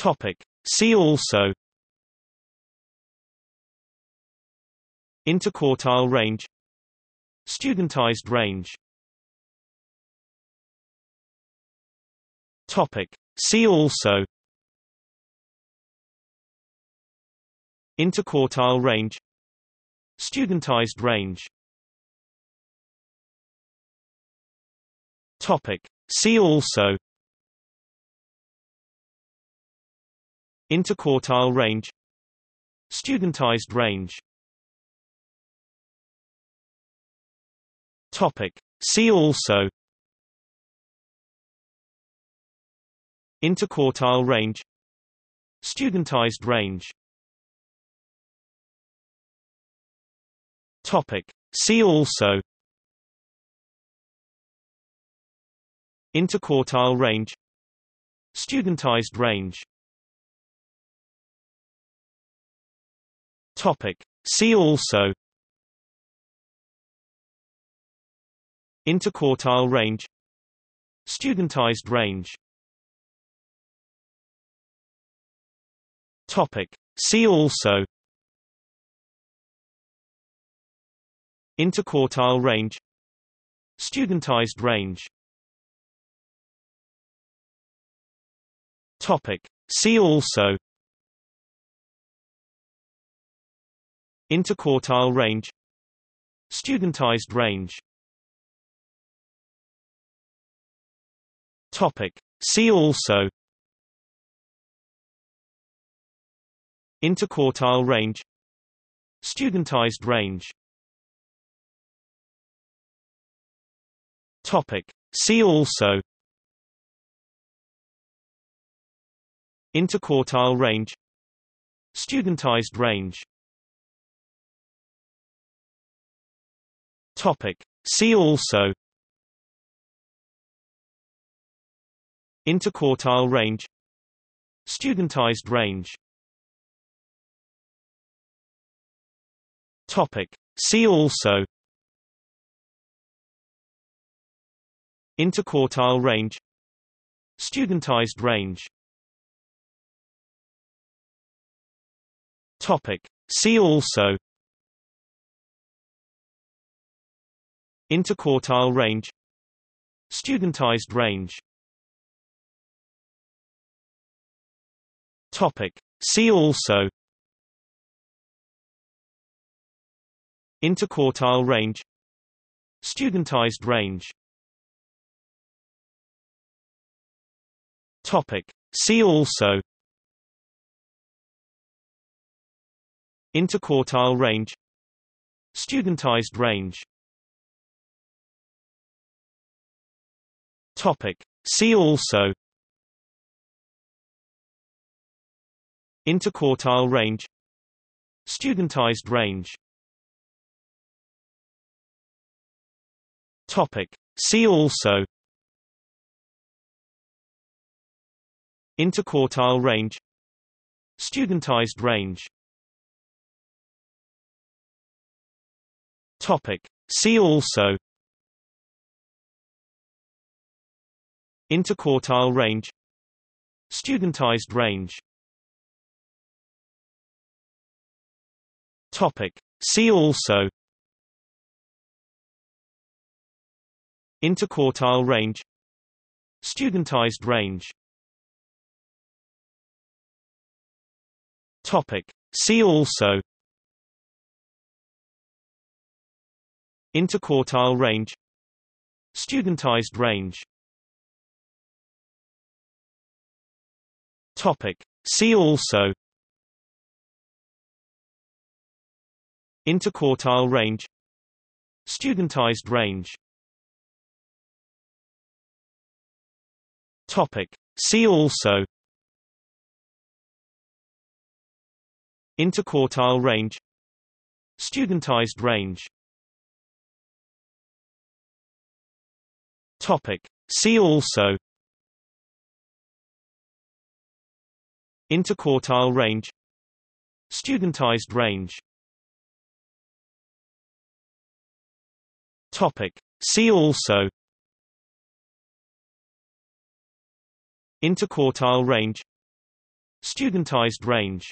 Topic. See also. Interquartile range. Studentized range. Topic. See also. Interquartile range. Studentized range. Topic. See also Interquartile range Studentized range. Topic. See also. Interquartile range Studentized range. Topic. See also. Interquartile range Studentized range Topic. See also. Interquartile range. Studentized range. Topic. See also. Interquartile range. Studentized range. Topic. See also Interquartile range Studentized range. Topic. See also. Interquartile range Studentized range. Topic. See also. Interquartile range Studentized range Topic. See also. Interquartile range. Studentized range. Topic. See also. Interquartile range. Studentized range. Topic. See also Interquartile range Studentized range. Topic. See also. Interquartile range Studentized range. Topic. See also. Interquartile range Studentized range Topic. See also. Interquartile range. Studentized range. Topic. See also. Interquartile range. Studentized range. Topic. See also Interquartile range Studentized range. Topic. See also. Interquartile range Studentized range. Topic. See also. Interquartile range Studentized range Topic. See also. Interquartile range. Studentized range. Topic. See also. Interquartile range. Studentized range. Topic. See also Interquartile range Studentized range. Topic. See also. Interquartile range. Studentized range